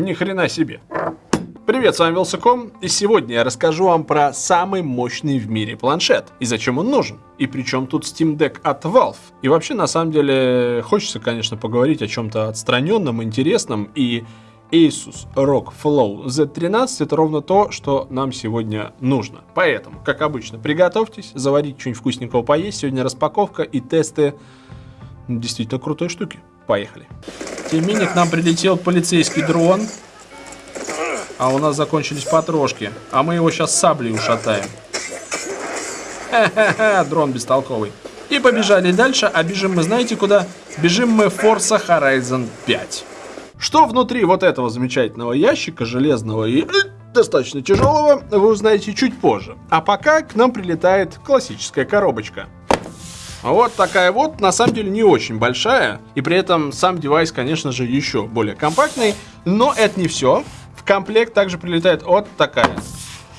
Ни хрена себе. Привет, с вами Вилсаком, и сегодня я расскажу вам про самый мощный в мире планшет, и зачем он нужен, и при чем тут Steam Deck от Valve. И вообще, на самом деле, хочется, конечно, поговорить о чем-то отстраненном, интересном, и Asus ROG Flow Z13 это ровно то, что нам сегодня нужно. Поэтому, как обычно, приготовьтесь, заварить что-нибудь вкусненького поесть. Сегодня распаковка и тесты действительно крутой штуки. Поехали. Тем не менее, к нам прилетел полицейский дрон. А у нас закончились потрошки. А мы его сейчас саблей ушатаем. Ха-ха-ха, дрон бестолковый. И побежали дальше, а бежим мы знаете куда? Бежим мы Forza Horizon 5. Что внутри вот этого замечательного ящика, железного и э, достаточно тяжелого, вы узнаете чуть позже. А пока к нам прилетает классическая коробочка. Вот такая вот, на самом деле не очень большая, и при этом сам девайс, конечно же, еще более компактный, но это не все. В комплект также прилетает вот такая,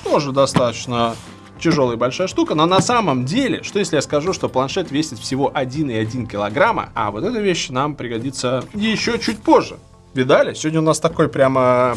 тоже достаточно тяжелая большая штука, но на самом деле, что если я скажу, что планшет весит всего 1,1 килограмма, а вот эта вещь нам пригодится еще чуть позже. Видали? Сегодня у нас такой прямо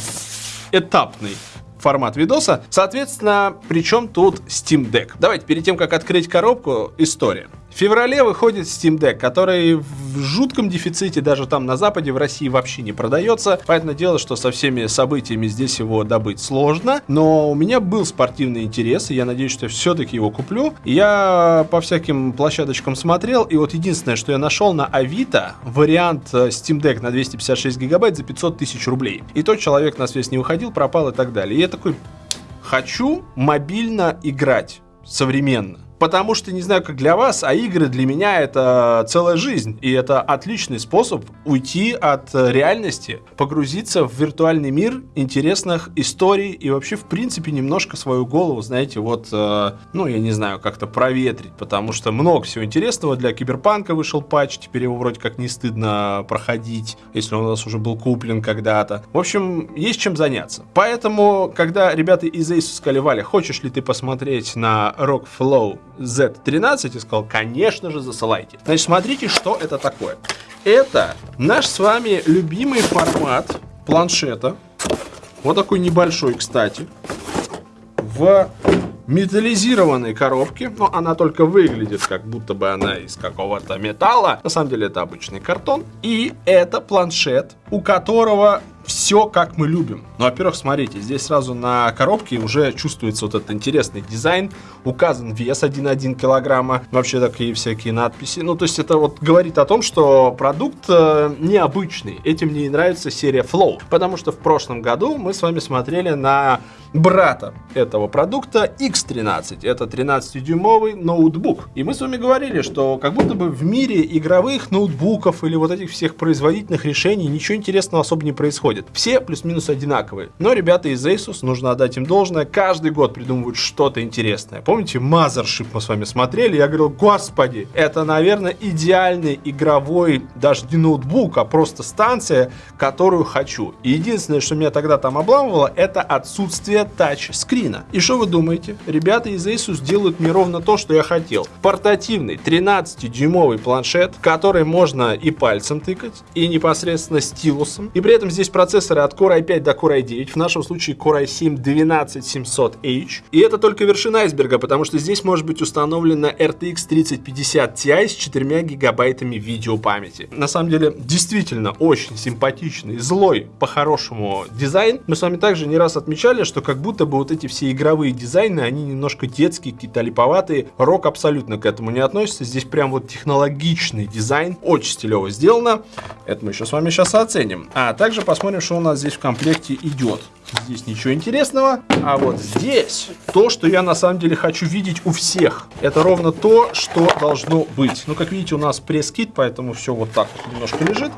этапный формат видоса. Соответственно, причем тут Steam Deck? Давайте перед тем, как открыть коробку, история. В феврале выходит Steam Deck, который в жутком дефиците даже там на Западе, в России вообще не продается. Поэтому дело, что со всеми событиями здесь его добыть сложно. Но у меня был спортивный интерес, и я надеюсь, что все-таки его куплю. Я по всяким площадочкам смотрел, и вот единственное, что я нашел на Авито, вариант э, Steam Deck на 256 гигабайт за 500 тысяч рублей. И тот человек на связь не выходил, пропал и так далее. И я такой, хочу мобильно играть современно. Потому что, не знаю, как для вас, а игры для меня это целая жизнь. И это отличный способ уйти от реальности, погрузиться в виртуальный мир интересных историй и вообще, в принципе, немножко свою голову, знаете, вот, э, ну, я не знаю, как-то проветрить. Потому что много всего интересного. Для Киберпанка вышел патч, теперь его вроде как не стыдно проходить, если он у нас уже был куплен когда-то. В общем, есть чем заняться. Поэтому, когда ребята из Asus сказали, Валя, хочешь ли ты посмотреть на Rock Flow Z13 и сказал, конечно же, засылайте. Значит, смотрите, что это такое. Это наш с вами любимый формат планшета. Вот такой небольшой, кстати. В металлизированной коробке, но она только выглядит, как будто бы она из какого-то металла. На самом деле это обычный картон. И это планшет, у которого все как мы любим. Ну, во-первых, смотрите, здесь сразу на коробке уже чувствуется вот этот интересный дизайн. Указан вес 1,1 килограмма. Вообще такие всякие надписи. Ну, то есть это вот говорит о том, что продукт э, необычный. Этим мне и нравится серия Flow. Потому что в прошлом году мы с вами смотрели на брата этого продукта X13. Это 13-дюймовый ноутбук. И мы с вами говорили, что как будто бы в мире игровых ноутбуков или вот этих всех производительных решений ничего интересного особо не происходит. Все плюс-минус одинаковые. Но ребята из Asus, нужно отдать им должное, каждый год придумывают что-то интересное. Mothership мы с вами смотрели? Я говорил, господи, это, наверное, идеальный игровой, даже не ноутбук, а просто станция, которую хочу. И единственное, что меня тогда там обламывало, это отсутствие тачскрина. И что вы думаете? Ребята из Asus делают мне ровно то, что я хотел. Портативный 13-дюймовый планшет, который можно и пальцем тыкать, и непосредственно стилусом. И при этом здесь процессоры от Core i5 до Core i9, в нашем случае Core i7 12700H. И это только вершина айсберга, потому что здесь может быть установлена RTX 3050 Ti с 4 гигабайтами видеопамяти. На самом деле, действительно очень симпатичный, злой, по-хорошему дизайн. Мы с вами также не раз отмечали, что как будто бы вот эти все игровые дизайны, они немножко детские, какие-то липоватые. Рок абсолютно к этому не относится. Здесь прям вот технологичный дизайн. Очень стилево сделано. Это мы еще с вами сейчас оценим. А также посмотрим, что у нас здесь в комплекте идет. Здесь ничего интересного. А вот здесь то, что я на самом деле хочу видеть у всех. Это ровно то, что должно быть. Ну, как видите, у нас пресс-кит, поэтому все вот так вот немножко лежит.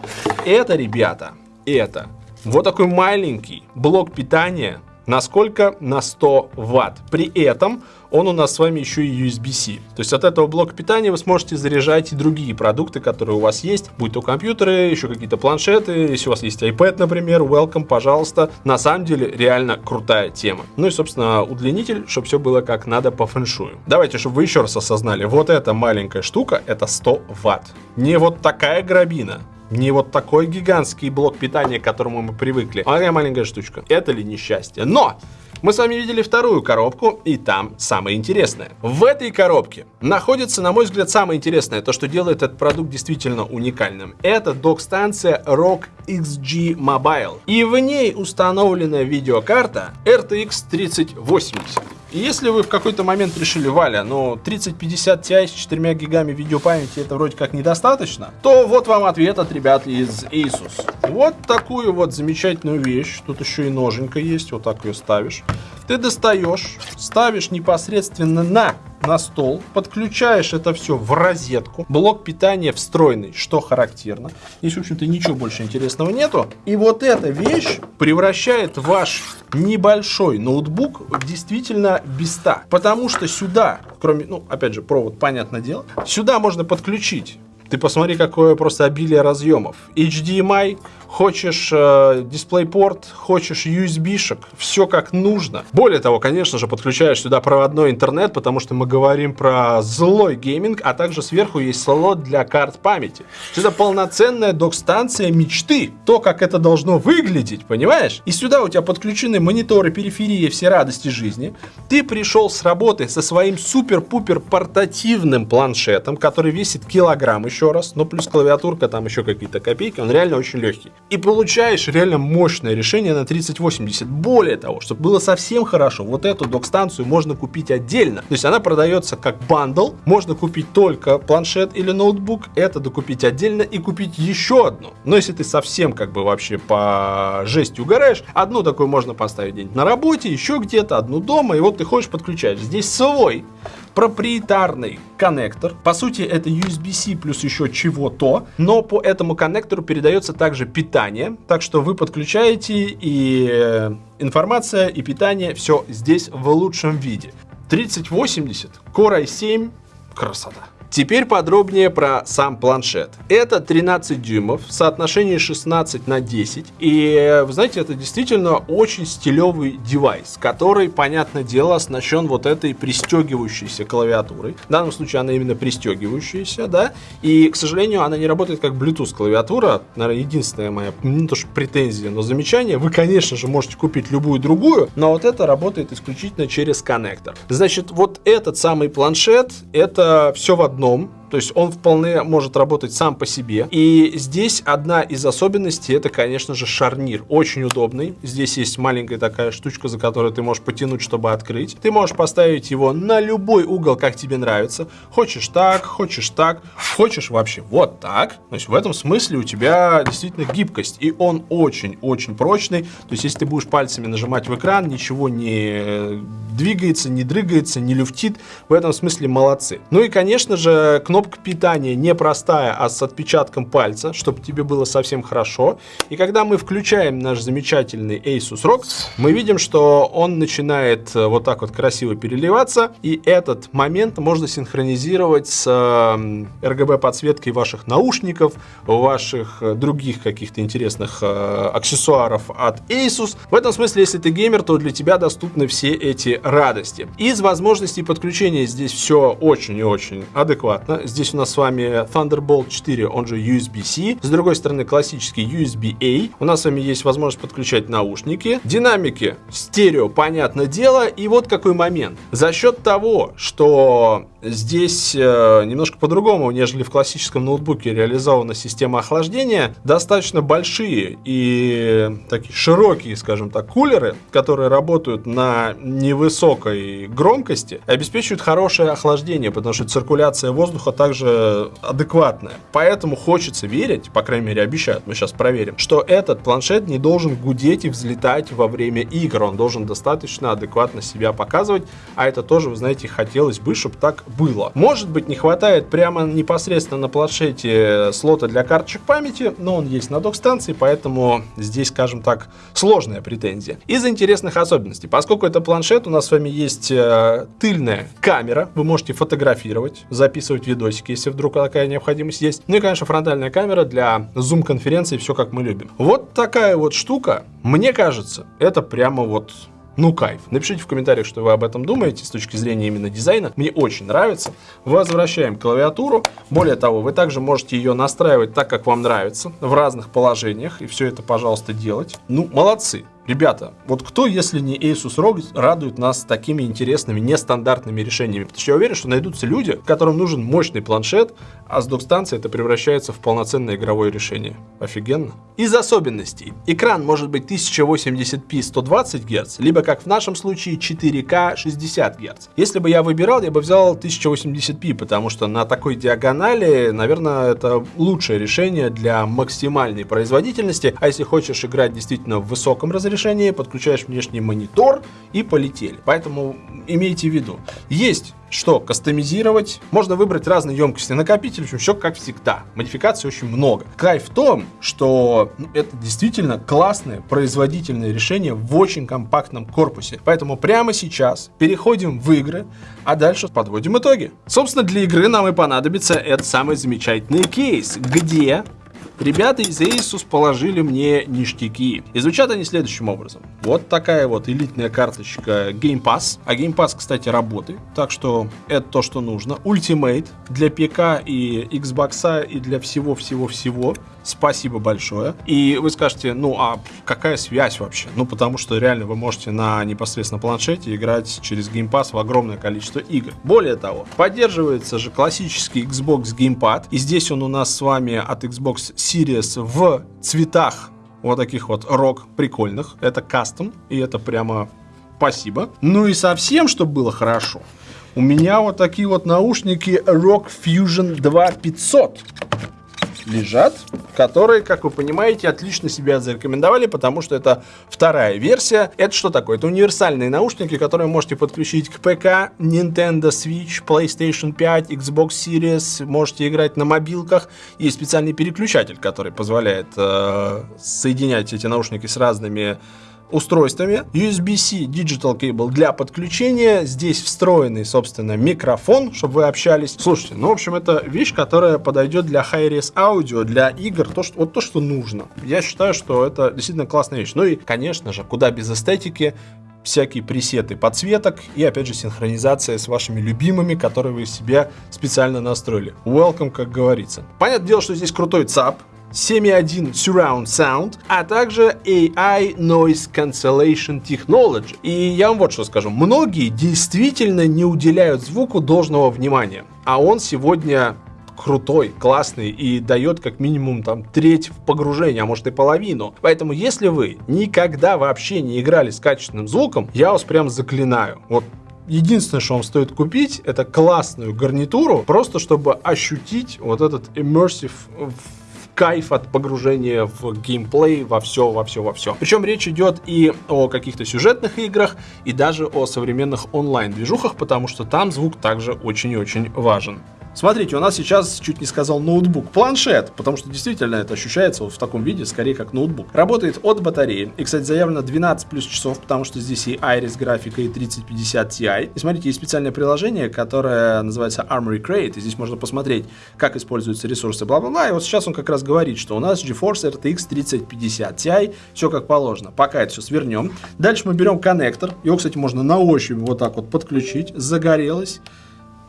Это, ребята, это вот такой маленький блок питания Насколько? На 100 ватт. При этом он у нас с вами еще и USB-C. То есть от этого блока питания вы сможете заряжать и другие продукты, которые у вас есть, будь то компьютеры, еще какие-то планшеты, если у вас есть iPad, например, welcome, пожалуйста. На самом деле реально крутая тема. Ну и, собственно, удлинитель, чтобы все было как надо по фэншую. Давайте, чтобы вы еще раз осознали, вот эта маленькая штука, это 100 ватт. Не вот такая грабина, Не вот такой гигантский блок питания, к которому мы привыкли. А такая маленькая штучка. Это ли несчастье? Но! Мы с вами видели вторую коробку, и там самое интересное. В этой коробке находится, на мой взгляд, самое интересное, то, что делает этот продукт действительно уникальным. Это док-станция ROG XG Mobile. И в ней установлена видеокарта RTX 3080. И если вы в какой-то момент решили, Валя, ну 3050 Ti с 4 гигами видеопамяти это вроде как недостаточно, то вот вам ответ от ребят из Asus. Вот такую вот замечательную вещь. Тут еще и ноженька есть, вот так ее ставишь. Ты достаешь, ставишь непосредственно на на стол, подключаешь это все в розетку, блок питания встроенный, что характерно. Здесь, в общем-то, ничего больше интересного нету. И вот эта вещь превращает ваш небольшой ноутбук в действительно биста. Потому что сюда, кроме, ну, опять же, провод, понятное дело, сюда можно подключить ты посмотри, какое просто обилие разъемов. HDMI, хочешь э, DisplayPort, хочешь USB -шек, все как нужно. Более того, конечно же, подключаешь сюда проводной интернет, потому что мы говорим про злой гейминг, а также сверху есть слот для карт памяти. Это полноценная док-станция мечты. То, как это должно выглядеть, понимаешь? И сюда у тебя подключены мониторы, периферии, все радости жизни. Ты пришел с работы со своим супер-пупер портативным планшетом, который весит килограмм еще раз, но плюс клавиатурка, там еще какие-то копейки, он реально очень легкий и получаешь реально мощное решение на 3080. Более того, чтобы было совсем хорошо, вот эту док-станцию можно купить отдельно. То есть она продается как bundle, можно купить только планшет или ноутбук, это докупить отдельно и купить еще одну. Но если ты совсем как бы вообще по жести угораешь, одну такую можно поставить где-нибудь на работе, еще где-то, одну дома, и вот ты хочешь подключать. Здесь свой проприетарный коннектор. По сути, это USB-C плюс еще чего-то, но по этому коннектору передается также питание, так что вы подключаете и э, информация, и питание, все здесь в лучшем виде. 3080, Core i7, красота. Теперь подробнее про сам планшет. Это 13 дюймов в соотношении 16 на 10. И, вы знаете, это действительно очень стилевый девайс, который, понятное дело, оснащен вот этой пристегивающейся клавиатурой. В данном случае она именно пристегивающаяся, да. И, к сожалению, она не работает как Bluetooth клавиатура. Наверное, единственная моя, не то что претензия, но замечание. Вы, конечно же, можете купить любую другую, но вот это работает исключительно через коннектор. Значит, вот этот самый планшет, это все в одном одном, то есть он вполне может работать сам по себе. И здесь одна из особенностей, это, конечно же, шарнир. Очень удобный. Здесь есть маленькая такая штучка, за которую ты можешь потянуть, чтобы открыть. Ты можешь поставить его на любой угол, как тебе нравится. Хочешь так, хочешь так, хочешь вообще вот так. То есть в этом смысле у тебя действительно гибкость. И он очень-очень прочный. То есть если ты будешь пальцами нажимать в экран, ничего не двигается, не дрыгается, не люфтит. В этом смысле молодцы. Ну и, конечно же, кнопка кнопка питания не простая, а с отпечатком пальца, чтобы тебе было совсем хорошо. И когда мы включаем наш замечательный Asus ROG, мы видим, что он начинает э, вот так вот красиво переливаться. И этот момент можно синхронизировать с RGB подсветкой ваших наушников, ваших э, других каких-то интересных э, аксессуаров от Asus. В этом смысле, если ты геймер, то для тебя доступны все эти радости. Из возможностей подключения здесь все очень и очень адекватно. Здесь у нас с вами Thunderbolt 4, он же USB-C. С другой стороны классический USB-A. У нас с вами есть возможность подключать наушники. Динамики стерео, понятное дело. И вот какой момент. За счет того, что Здесь э, немножко по-другому, нежели в классическом ноутбуке реализована система охлаждения. Достаточно большие и такие широкие, скажем так, кулеры, которые работают на невысокой громкости, обеспечивают хорошее охлаждение, потому что циркуляция воздуха также адекватная. Поэтому хочется верить, по крайней мере обещают, мы сейчас проверим, что этот планшет не должен гудеть и взлетать во время игр. Он должен достаточно адекватно себя показывать, а это тоже, вы знаете, хотелось бы, чтобы так было. Может быть, не хватает прямо непосредственно на планшете слота для карточек памяти, но он есть на док-станции, поэтому здесь, скажем так, сложная претензия. Из интересных особенностей, поскольку это планшет, у нас с вами есть э, тыльная камера, вы можете фотографировать, записывать видосики, если вдруг такая необходимость есть. Ну и, конечно, фронтальная камера для зум-конференции, все как мы любим. Вот такая вот штука, мне кажется, это прямо вот ну кайф. Напишите в комментариях, что вы об этом думаете с точки зрения именно дизайна. Мне очень нравится. Возвращаем клавиатуру. Более того, вы также можете ее настраивать так, как вам нравится, в разных положениях. И все это, пожалуйста, делать. Ну, молодцы. Ребята, вот кто, если не Asus ROG, радует нас такими интересными, нестандартными решениями? Потому что я уверен, что найдутся люди, которым нужен мощный планшет, а с док-станции это превращается в полноценное игровое решение. Офигенно. Из особенностей. Экран может быть 1080p 120 Гц, либо, как в нашем случае, 4К 60 Гц. Если бы я выбирал, я бы взял 1080p, потому что на такой диагонали, наверное, это лучшее решение для максимальной производительности. А если хочешь играть действительно в высоком разрешении, разрешении, подключаешь внешний монитор и полетели. Поэтому имейте в виду. Есть что кастомизировать. Можно выбрать разные емкости накопителя, в общем, все как всегда. Модификаций очень много. Кайф в том, что ну, это действительно классное производительное решение в очень компактном корпусе. Поэтому прямо сейчас переходим в игры, а дальше подводим итоги. Собственно, для игры нам и понадобится этот самый замечательный кейс, где Ребята из Asus положили мне ништяки. И звучат они следующим образом. Вот такая вот элитная карточка Game Pass. А Game Pass, кстати, работает. Так что это то, что нужно. Ultimate для ПК и Xbox и для всего-всего-всего. Спасибо большое. И вы скажете, ну а какая связь вообще? Ну потому что реально вы можете на непосредственно планшете играть через Game Pass в огромное количество игр. Более того, поддерживается же классический Xbox Gamepad. И здесь он у нас с вами от Xbox Series в цветах вот таких вот рок прикольных. Это кастом, и это прямо спасибо. Ну и совсем, чтобы было хорошо, у меня вот такие вот наушники Rock Fusion 2500 лежат, которые, как вы понимаете, отлично себя зарекомендовали, потому что это вторая версия. Это что такое? Это универсальные наушники, которые можете подключить к ПК, Nintendo Switch, PlayStation 5, Xbox Series, можете играть на мобилках. Есть специальный переключатель, который позволяет э, соединять эти наушники с разными устройствами. USB-C Digital Cable для подключения. Здесь встроенный, собственно, микрофон, чтобы вы общались. Слушайте, ну, в общем, это вещь, которая подойдет для high-res аудио, для игр, то, что, вот то, что нужно. Я считаю, что это действительно классная вещь. Ну и, конечно же, куда без эстетики, всякие пресеты подсветок и, опять же, синхронизация с вашими любимыми, которые вы себе специально настроили. Welcome, как говорится. Понятное дело, что здесь крутой ЦАП, 7.1 Surround Sound, а также AI Noise Cancellation Technology. И я вам вот что скажу. Многие действительно не уделяют звуку должного внимания. А он сегодня крутой, классный и дает как минимум там треть в погружении, а может и половину. Поэтому если вы никогда вообще не играли с качественным звуком, я вас прям заклинаю. Вот единственное, что вам стоит купить, это классную гарнитуру, просто чтобы ощутить вот этот immersive кайф от погружения в геймплей, во все, во все, во все. Причем речь идет и о каких-то сюжетных играх, и даже о современных онлайн-движухах, потому что там звук также очень и очень важен. Смотрите, у нас сейчас, чуть не сказал, ноутбук. Планшет, потому что действительно это ощущается вот в таком виде, скорее как ноутбук. Работает от батареи. И, кстати, заявлено 12 плюс часов, потому что здесь и Iris графика, и 3050 Ti. И смотрите, есть специальное приложение, которое называется Armory Crate. И здесь можно посмотреть, как используются ресурсы, бла-бла-бла. И вот сейчас он как раз говорит, что у нас GeForce RTX 3050 Ti, все как положено. Пока это все свернем. Дальше мы берем коннектор. Его, кстати, можно на ощупь вот так вот подключить. Загорелось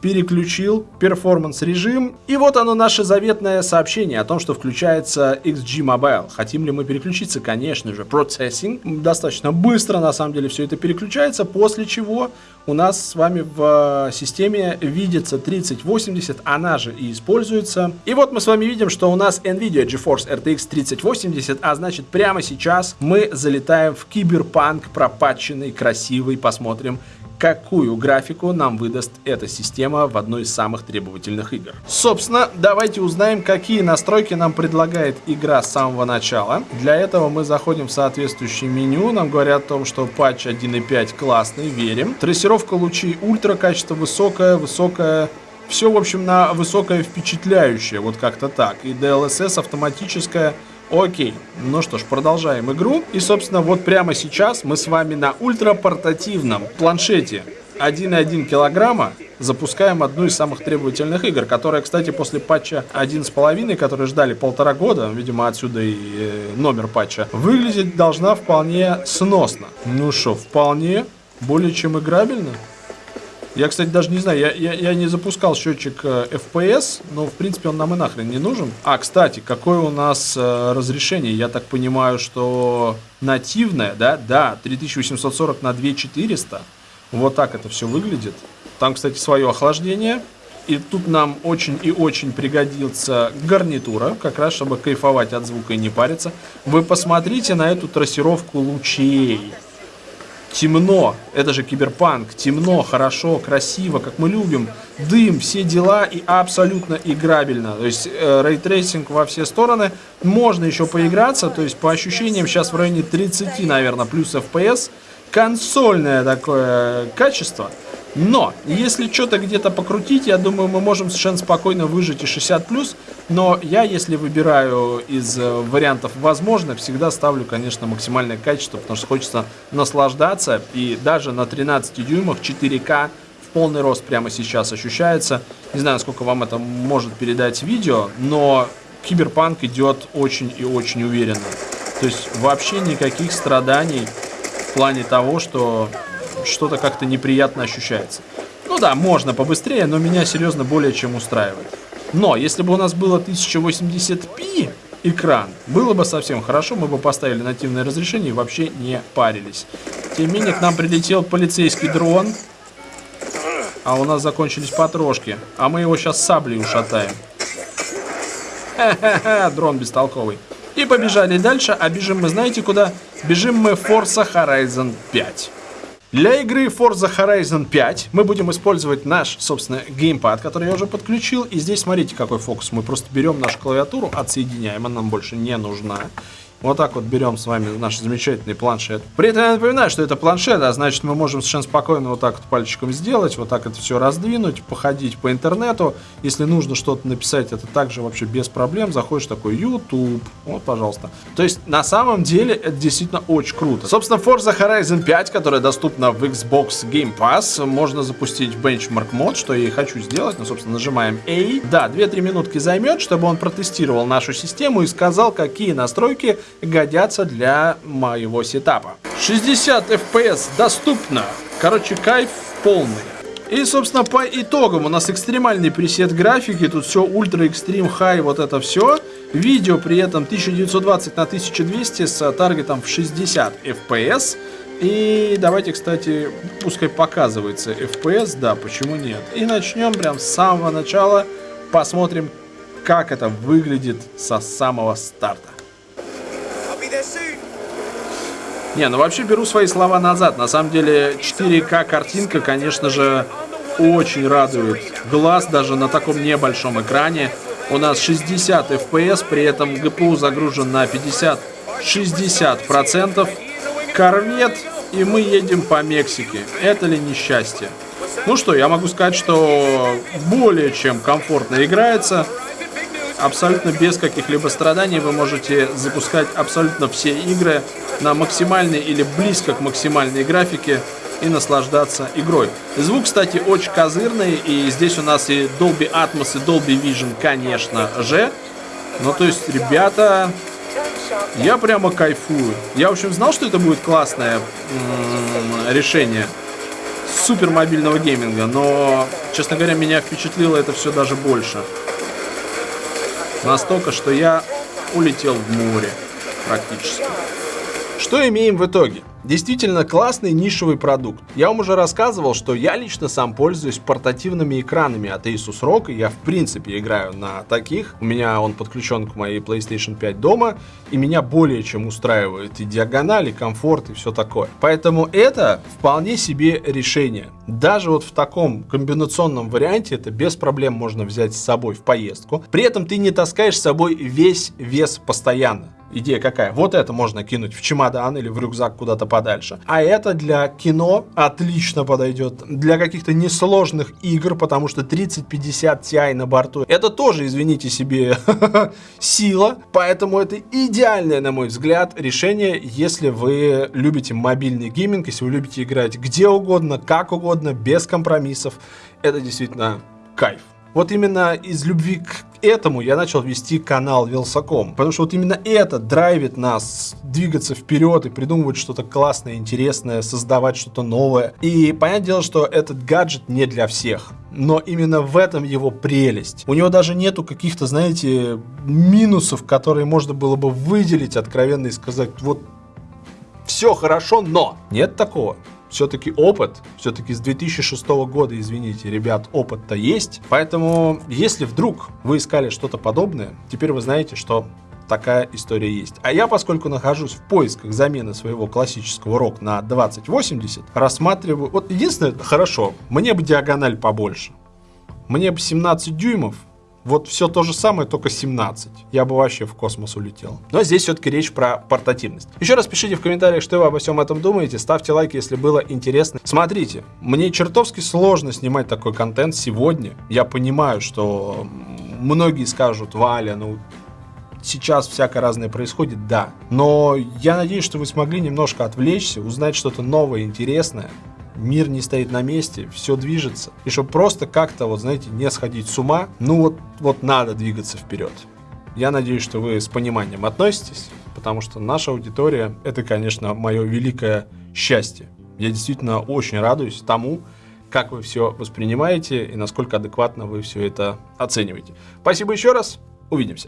переключил перформанс режим. И вот оно наше заветное сообщение о том, что включается XG Mobile. Хотим ли мы переключиться? Конечно же, Processing. Достаточно быстро на самом деле все это переключается, после чего у нас с вами в системе видится 3080, она же и используется. И вот мы с вами видим, что у нас NVIDIA GeForce RTX 3080, а значит прямо сейчас мы залетаем в киберпанк пропатченный, красивый, посмотрим, какую графику нам выдаст эта система в одной из самых требовательных игр. Собственно, давайте узнаем, какие настройки нам предлагает игра с самого начала. Для этого мы заходим в соответствующее меню, нам говорят о том, что патч 1.5 классный, верим. Трассировка лучей ультра, качество высокое, высокое все, в общем, на высокое впечатляющее, вот как-то так. И DLSS автоматическая Окей, ну что ж, продолжаем игру. И, собственно, вот прямо сейчас мы с вами на ультрапортативном планшете 1,1 килограмма запускаем одну из самых требовательных игр, которая, кстати, после патча 1.5, который ждали полтора года, видимо, отсюда и э, номер патча, выглядеть должна вполне сносно. Ну что, вполне более чем играбельно. Я, кстати, даже не знаю, я, я, я не запускал счетчик э, FPS, но, в принципе, он нам и нахрен не нужен. А, кстати, какое у нас э, разрешение? Я так понимаю, что нативное, да? Да, 3840 на 2400. Вот так это все выглядит. Там, кстати, свое охлаждение. И тут нам очень и очень пригодится гарнитура, как раз, чтобы кайфовать от звука и не париться. Вы посмотрите на эту трассировку лучей темно, это же киберпанк, темно, хорошо, красиво, как мы любим, дым, все дела и абсолютно играбельно. То есть э, ray tracing во все стороны, можно еще поиграться, то есть по ощущениям сейчас в районе 30, наверное, плюс FPS, консольное такое качество – но, если что-то где-то покрутить, я думаю, мы можем совершенно спокойно выжить и 60+. Но я, если выбираю из э, вариантов возможно, всегда ставлю, конечно, максимальное качество, потому что хочется наслаждаться. И даже на 13 дюймах 4К в полный рост прямо сейчас ощущается. Не знаю, сколько вам это может передать видео, но киберпанк идет очень и очень уверенно. То есть вообще никаких страданий в плане того, что что-то как-то неприятно ощущается. Ну да, можно побыстрее, но меня серьезно более чем устраивает. Но, если бы у нас было 1080p экран, было бы совсем хорошо, мы бы поставили нативное разрешение и вообще не парились. Тем не менее, к нам прилетел полицейский дрон, а у нас закончились потрошки, а мы его сейчас саблей ушатаем. Ха-ха-ха, дрон бестолковый. И побежали дальше, а бежим мы знаете куда? Бежим мы в Forza Horizon 5. Для игры Forza Horizon 5 мы будем использовать наш, собственно, геймпад, который я уже подключил. И здесь смотрите, какой фокус. Мы просто берем нашу клавиатуру, отсоединяем, она нам больше не нужна. Вот так вот берем с вами наш замечательный планшет. При этом я напоминаю, что это планшет, а значит мы можем совершенно спокойно вот так вот пальчиком сделать, вот так это все раздвинуть, походить по интернету. Если нужно что-то написать, это также вообще без проблем. Заходишь такой YouTube, вот, пожалуйста. То есть на самом деле это действительно очень круто. Собственно, Forza Horizon 5, которая доступна в Xbox Game Pass, можно запустить в Benchmark мод, что я и хочу сделать. Ну, собственно, нажимаем A. Да, 2-3 минутки займет, чтобы он протестировал нашу систему и сказал, какие настройки годятся для моего сетапа. 60 FPS доступно. Короче, кайф полный. И, собственно, по итогам у нас экстремальный пресет графики, тут все ультра экстрим хай, вот это все. Видео при этом 1920 на 1200 с таргетом в 60 FPS. И давайте, кстати, пускай показывается FPS, да, почему нет. И начнем прям с самого начала, посмотрим, как это выглядит со самого старта. Не, ну вообще беру свои слова назад. На самом деле 4К картинка, конечно же, очень радует глаз даже на таком небольшом экране. У нас 60 FPS, при этом GPU загружен на 50-60%. Корвет, и мы едем по Мексике. Это ли несчастье? Ну что, я могу сказать, что более чем комфортно играется абсолютно без каких-либо страданий вы можете запускать абсолютно все игры на максимальной или близко к максимальной графике и наслаждаться игрой. Звук, кстати, очень козырный, и здесь у нас и Dolby Atmos, и Dolby Vision, конечно же. Ну, то есть, ребята, я прямо кайфую. Я, в общем, знал, что это будет классное решение супер мобильного гейминга, но, честно говоря, меня впечатлило это все даже больше. Настолько, что я улетел в море практически. Что имеем в итоге? Действительно классный нишевый продукт. Я вам уже рассказывал, что я лично сам пользуюсь портативными экранами от Asus ROG, я в принципе играю на таких. У меня он подключен к моей PlayStation 5 дома, и меня более чем устраивает и диагонали, и комфорт, и все такое. Поэтому это вполне себе решение. Даже вот в таком комбинационном варианте это без проблем можно взять с собой в поездку. При этом ты не таскаешь с собой весь вес постоянно. Идея какая? Вот это можно кинуть в чемодан или в рюкзак куда-то подальше. А это для кино отлично подойдет. Для каких-то несложных игр, потому что 3050 Ti на борту. Это тоже, извините себе, сила. Поэтому это идеальное, на мой взгляд, решение, если вы любите мобильный гейминг, если вы любите играть где угодно, как угодно, без компромиссов. это действительно кайф. Вот именно из любви к этому я начал вести канал Велсаком. Потому что вот именно это драйвит нас двигаться вперед и придумывать что-то классное, интересное, создавать что-то новое. И понятное дело, что этот гаджет не для всех. Но именно в этом его прелесть. У него даже нету каких-то, знаете, минусов, которые можно было бы выделить откровенно и сказать, вот все хорошо, но нет такого все-таки опыт, все-таки с 2006 года, извините, ребят, опыт-то есть. Поэтому, если вдруг вы искали что-то подобное, теперь вы знаете, что такая история есть. А я, поскольку нахожусь в поисках замены своего классического рок на 2080, рассматриваю... Вот единственное, хорошо, мне бы диагональ побольше. Мне бы 17 дюймов, вот все то же самое, только 17. Я бы вообще в космос улетел. Но здесь все-таки речь про портативность. Еще раз пишите в комментариях, что вы обо всем этом думаете. Ставьте лайки, если было интересно. Смотрите, мне чертовски сложно снимать такой контент сегодня. Я понимаю, что многие скажут, Валя, ну сейчас всякое разное происходит, да. Но я надеюсь, что вы смогли немножко отвлечься, узнать что-то новое, интересное мир не стоит на месте, все движется. И чтобы просто как-то, вот знаете, не сходить с ума, ну вот, вот надо двигаться вперед. Я надеюсь, что вы с пониманием относитесь, потому что наша аудитория – это, конечно, мое великое счастье. Я действительно очень радуюсь тому, как вы все воспринимаете и насколько адекватно вы все это оцениваете. Спасибо еще раз, увидимся.